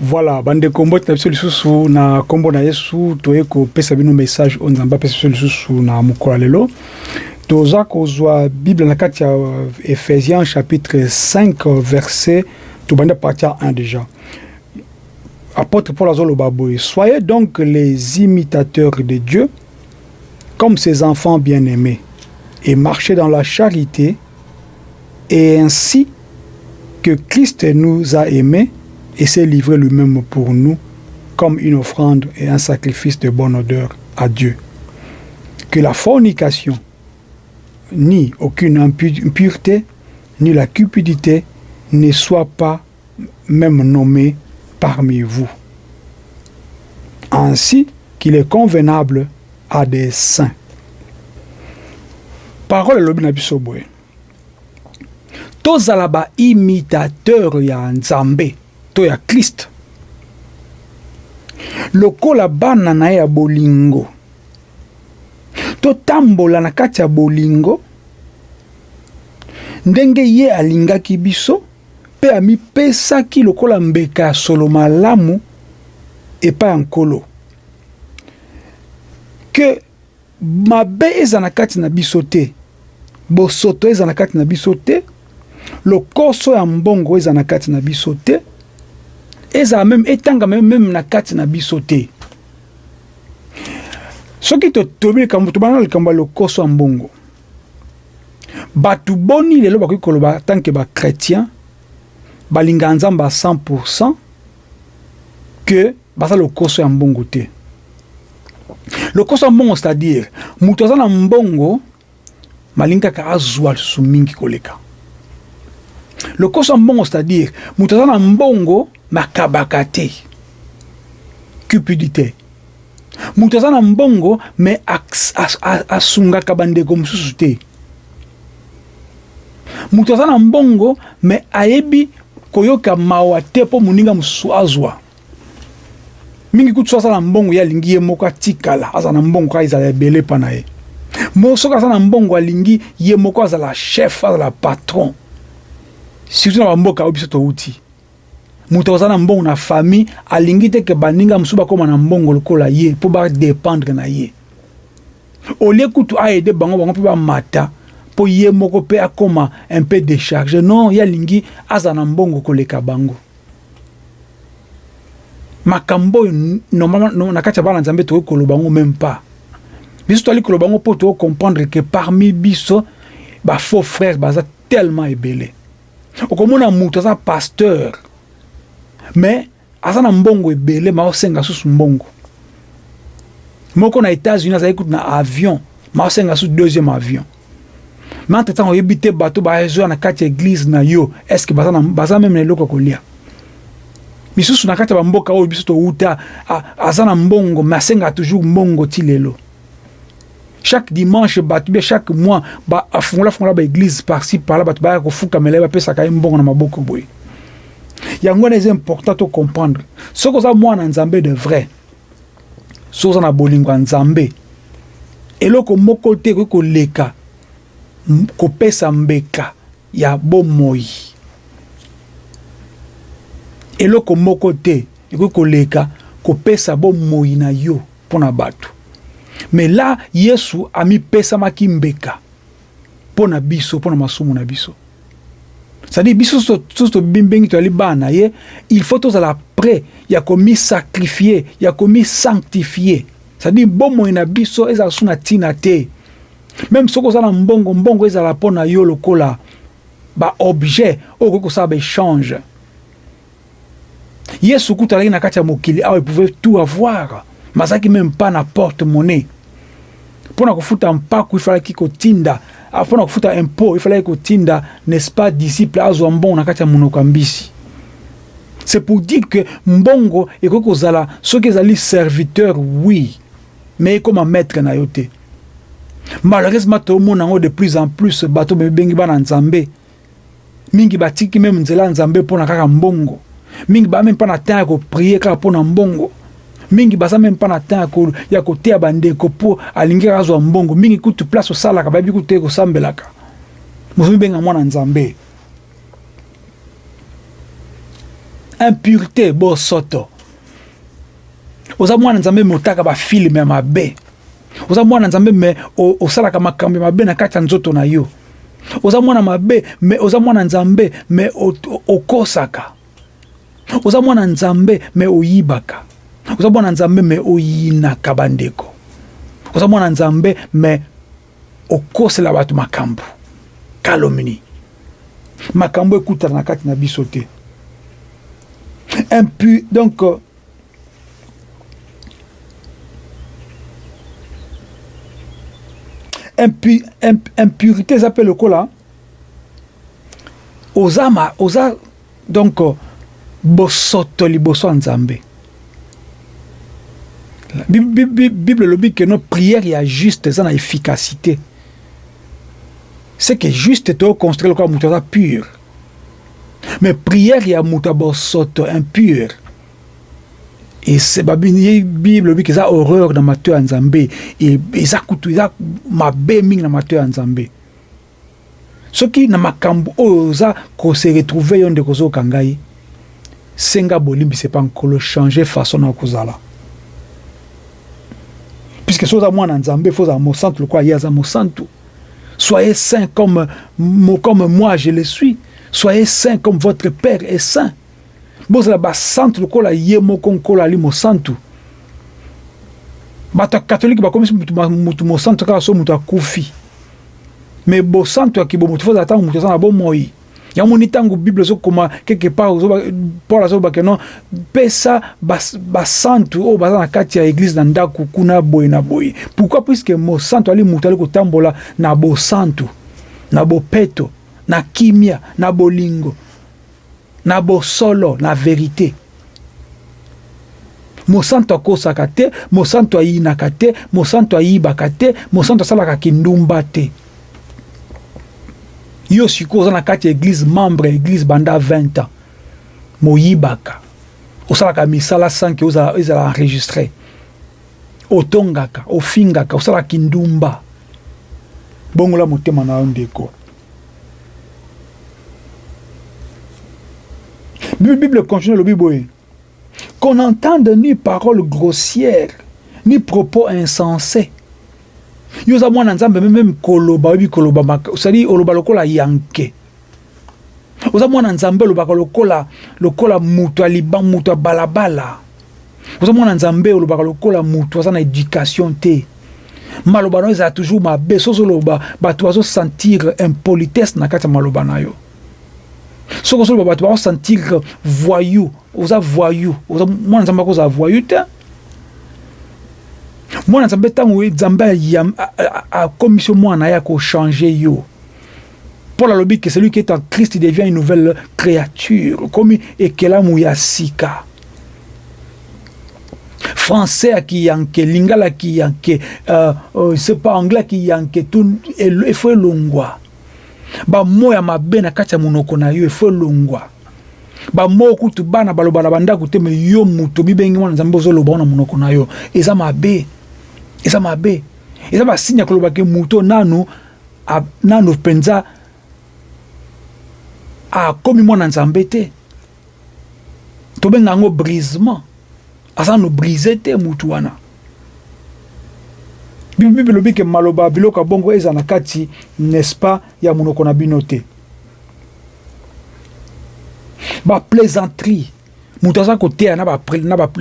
Voilà ba ndeko mbote na biso lisusu na kombo na Yesu toye ko pesa bino message o Nzambe apesa biso lisusu na mokolo lelo toza kozwa Bible na kati ya euh, Ephesiens chapitre 5 euh, verset tobanda partir 1 déjà apôtre Paul azoloba boye soyez donc les imitateurs de Dieu comme ses enfants bien-aimés et marchez dans la charité et ainsi que christ nous a aimés et s'est livré lui-même pour nous comme une offrande et un sacrifice de bonne odeur à Dieu. Que la fornication, ni aucune impureté, ni la cupidité ne soient pas meme nomme parmi vous ainsi qu'il est convenable à des saints. Parole elobi na biso boye, tozala ba imitateur ya Nzambe to ya Christ lokola bana na ye ya bolingo, totambola na kati ya bolingo ndenge ye alingaki biso. Mpe amipesaki lokola mbeka ya solo malamu epai ya Nkolo. Que mabe ezala na kati na biso te, bosoto ezala na kati na biso te, lokoso ya mbongo ezala na kati na biso te, ezala meme, etangama meme na kati na biso te. Soki to, tolobi likambo, tobanda na likambo ya lokoso ya mbongo. Batu boni lelo bakoki koloba en tant que ba chretiens balingaka Nzambe à 100 pour 100 que baza lokoso ya mbongo te? Lokoso ya mbongo c'est à dire mutu aza na mbongo malingi kaka azua lisusu mingi koleka. Lokoso ya mbongo c'est à dire mutu aza na mbongo makabaka te, cupidite. Mutu aza na mbongo mais asungaka ba ndeko mususu te. Mutu aza na mbongo mais ayebi koyoka mawa te po muninga mususu azwa. Mingi kutu soki aza na mbongo ye alingi ye moko atikala aza na mbongo kaka ezala ebele epa na ye. Mo soki aza na mbongo alingi ye moko azala chef azala patron. Surtout na ba mboka oyo biso towuti. Moto aza na mbongo na famille alingi te ke baninga mosusu bakoma na mbongo lokola ye mpo ba dependre na ye olie kutu a aide bango bango mpe bamata mpo ye moko mpe akoma un peu decharge non ye alingi aza na mbongo koleka bango makambo oyo normalement na kati ya bana nzambe tokoki koloba yango meme pas biso toali koloba yango mpo toko comprendre ke parmi biso ba faux frères baza tellement ebele okomona mutu aza pasteur mais aza na mbongo ebele ma osenga susu mbongo moko na États-Unis azali kutu na avion ma osenga susu deuxième avion mais entre temps oyebi te bato bazoya na kati ya église na yo est-ce que baza, na, baza meme na eloko ya kolia misusu na kati ya bamboka oyo biso towuta aza na mbongo mais asenga toujours mbongo ti lelo Chaque dimanche batu ou bien chaque mois ba afungola fungola ba eglise par ci par là batu baya kofukamela ye bapesaka ye mbongo na maboko boye yango wana eza important to comprendre soki oza mwana nzambe de vrai soki oza na bolingo ya nzambe eloko moko te ekoki koleka kopesa mbeka ya bomoi eloko moko te ekoki koleka kopesa bomoi na yo mpo na bato. Mais là, Yesu amipesamaki mbeka mpo na biso, mpo na masumu na biso. C'est à dire biso soso tobimbengi tozali bana na ye, il faut tozala près ya komisacrifie, ya komisanctifie. C'est à dire bomoi na biso ezala su na ntina te. Meme soki oza na mbongo, mbongo ezala mpo na yo lokola baobjet oyo okoki kosala baechange. Yesu kutu alaki na kati ya mokili awa, il pouvait tout avoir, mais azalaki meme pas na porte monnaie. Mpo na kofuta mpaku ifalaki kotinda, ah, mpo na kofuta impôt ifalaki kotinda, n'est-ce pas, disciple azwa mbongo na kati ya monoko ya mbisi. C'est pour dire que mbongo ekoki kozala soki ezali serviteur, oui, mais ekoma maître na yo te. Malheureusement, toomona yango de plus en plus, bato bengi bana Nzambe, Mingi ba tiki meme nzela ya Nzambe pona kaka mbongo. Mingi ba meme pas na temps ya ko prier kaka pona mbongo. Mingi baza meme pas na temps ya ko ya ko teya ba ndeko po alingi kaka azwa mbongo. Mingi kutu place osalaka bayebi kutu te ko sambelaka. Bozo mibenga mwana Nzambe. Impuretes, bosoto. Oza mwana Nzambe mais otaka ba film ya mabe. Oza mwana nzambe me osalaka makambo ya mabe na kati ya nzoto na yo. Oza mwana mabe me oza mwana nzambe me okosaka. Oza mwana nzambe me oyibaka. Oza mwana nzambe me oyinaka bandeko. Oza mwana nzambe me okosela bato makambo. Calomnie. Makambo ekutana na kati na biso te. Impu, donc impu, imp, impurité eza mpe lokola oza, ma, oza donc bosoto liboso ya nzambe bible elobi ke no prière ya juste eza na efficacité seke juste tokoconstruire lokola moto aza pure Mais prière ya mutu ya bosoto impure ese babini bible lobi eza horreur na mato ya nzambe e, eza kutu eza mabe mingi na mato ya nzambe soki na makambo oyo oza kose retrouve yo ndeko ozoyoka ngai senga bolimbisi epa nkolo change façon na kozala puisque soki oza mwana nzambe fo ozala mosantu lokola ye aza mosantu Soyez saint comme mo comme moi je le suis. Soyez saint comme votre père est saint. Bozala ba santu lokola ye moko Nkolo ali mosantu. Bato ya katolike bakomisi mutu, mutu mosantu kaka so mutu akufi. Mais bosantu ya kibomoto fozala ntango mutu aza na bomoi. Yango moni tango Bible ezo koma quelque part ozo Paul azo ba que non pesa ba ba santu oyo baza na kati ya église na ndaku kuna boye na boye. Pourquoi puisque mo santu ali mutu ali kotambola na bo santu na bopeto na kimia na bolingo na bosolo na verite. Mosantu akosaka te, mosantu ayinaka te, mosantu ayibaka te, mosantu asalaka kindumba te. Yo sikoyo oza na kati ya eglise membre ya eglise banda 20 ans moyibaka osalaka misala sans que ozala ezala enregistre otongaka ofingaka osalaka kindumba bongola motema na yo ndeko bible continue elobi boye Qu'on n'entende ni paroles grossières ni propos insenses yo oza mwana nzambe mais meme koloba oyebi koloba maka c'est à dire oloba lokola yanke oza mwana nzambe olobaka lokola lokola mutu ya liba mutu ya balabala oza mwana nzambe olobaka lokola mutu aza na education te maloba na yo ezala toujours mabe soki ozoloba bato bazosentir impolitesse na kati ya maloba na yo soki osoloba bato bako sentir que voyou oza voyou oza mwana nzambe akozala voyou te mwana nzambe ntango nzambe akomisi yo mwana ye akochange yo paul alobi que celui qui est en christ devient une nouvelle créature okomi ekelamu ya sika français ya kiyanke lingala ya kiyanke uh, uh, sepa anglais ya kiyanke efo elongwa Ba mots ya mabe na kati ya monoko na yo il faut elongwa. Ba mots kutu bana baloba na ba ndaku te mais yo mutu omibengi mwana Nzambe ozo loba na monoko na yo eza mabe. Eza mabe. Eza ba signe ya koloba ke mutu oyo nanu a, nanu penza akomi mwana Nzambe te. Tobenga yango brisement. Aza nanu brise te mutu wana. Bible elobi ke maloba ya biloko ya bongo ezala na kati n'est ce pas ya munoko na bino te. Ba plaisanterie mutu aza koteya na ba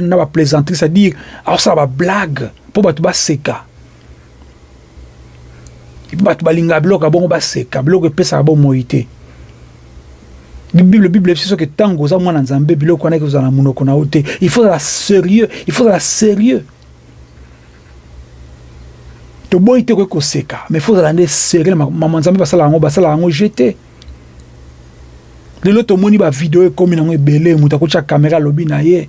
na ba plaisanterie c'est-à-dire akosala ba blague mpo bato baseka. bato balingaka biloko ya bongo baseka biloko epesaka bomoi te bible bible ebisi soki ntango oza mwana nzambe biloko wana ekozala na monoko na yo te il faut ozala sérieux il faut ozala sérieux toboyi te koki koseka mais faut ozala nde sérieux mama nzambe basala yango basala yango je te lelo tomoni bavideo ekomi nango ebele moto akotya kamera alobi na ye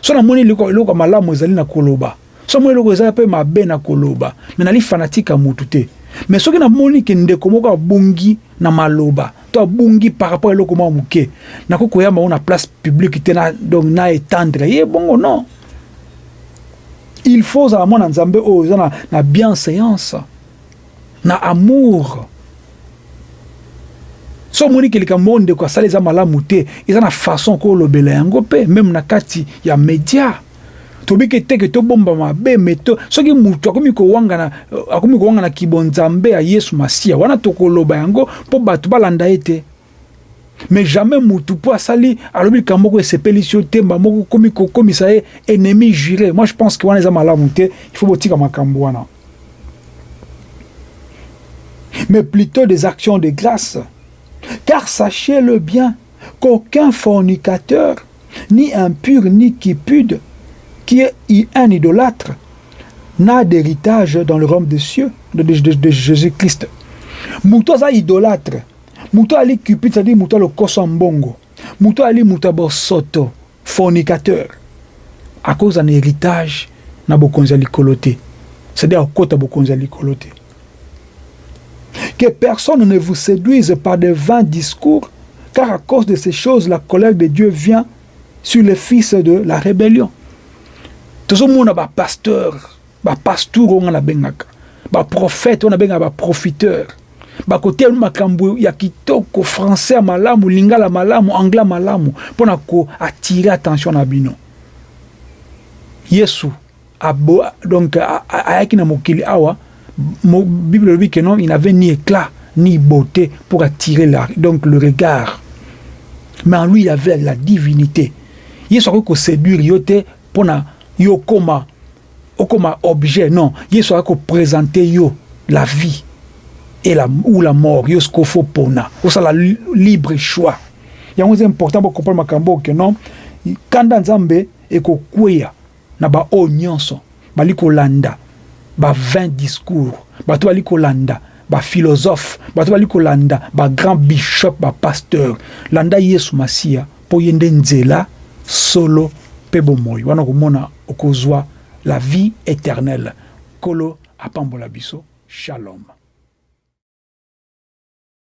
Soki na moni eloko eloko ya malamu ezali na koloba, soki na moni eloko eza pe mabe na koloba, mais na li fanatique ya mutu te. Mais soki na moni ke ndeko moko abungi na maloba, to abungi par rapport eloko mua muke, na koki koyamba ngo na place publique te na donc na etendre ye bongo non. Il faut ozala muana Nzambe oyo oza na na bienseance. na amour so omoni ke likambo moko ndeko asali eza malamu te eza na façon oko olobela yango pe meme na kati ya media tobi ke teke tobomba mabe mais to soki mutu akomi kowangana akomi kowangana kibonzambe ya Yesu Masiya wana tokoloba yango po batu balanda ye te Mais jamais mutu po asali alobi likambo moko esepelisi yo te mbala moko okomi kokomisa ye ennemi jure. Moi je pense que wana eza malamu te, il faut botika makambu wana mais plutot des actions de grace car sachez le bien qu'aucun fornicateur ni impur ni cupide qui est un idolâtre n'a d'héritage dans le royaume de cieux de, de, de, de Jésus-Christ. Mutu aza idolâtre Mutu ali cupid ça dit mutu ya lokoso ya mbongo mutu ali mutu ya bosoto fornicateur akoza na heritage na bokonzi ya likolo te ça dit akokota bokonzi ya likolo te que personne ne vous seduise par de vains discours car à cause de ces choses la colère de Dieu vient sur les fils de la rébellion tozomona ba pasteurs Ba pastour oyo nga na bengaka ba prophète oyo na bengaka ba profiteur ba koteya bino makambo ya kitoko français ya malamu lingala malamu anglais malamu mpo na ko attire attention na bino yesu abo donc ayaki na mokili awa mo, bible elobi que non il n'avait ni éclat ni beauté pour attirer la, donc le regard mais en lui il avait la divinité yesu akoki koseduire yo te mpo na yo okoma Okoma objet non yesu aya ko presente yo la vie et la ou la mort yo sikoyo faut pona osala libre choix yango eza important bo comprendre makambo oyo que non kanda ya nzambe ekokweya na ba oyo nionso bali kolanda ba vain discours bato bali kolanda ba philosophe bato bali kolanda ba grand bishop ba pasteur landa yesu masiya Po ye nde nzela, solo pe bomoyi wana okomona okozua la vie eternelle nkolo apambola biso shalom.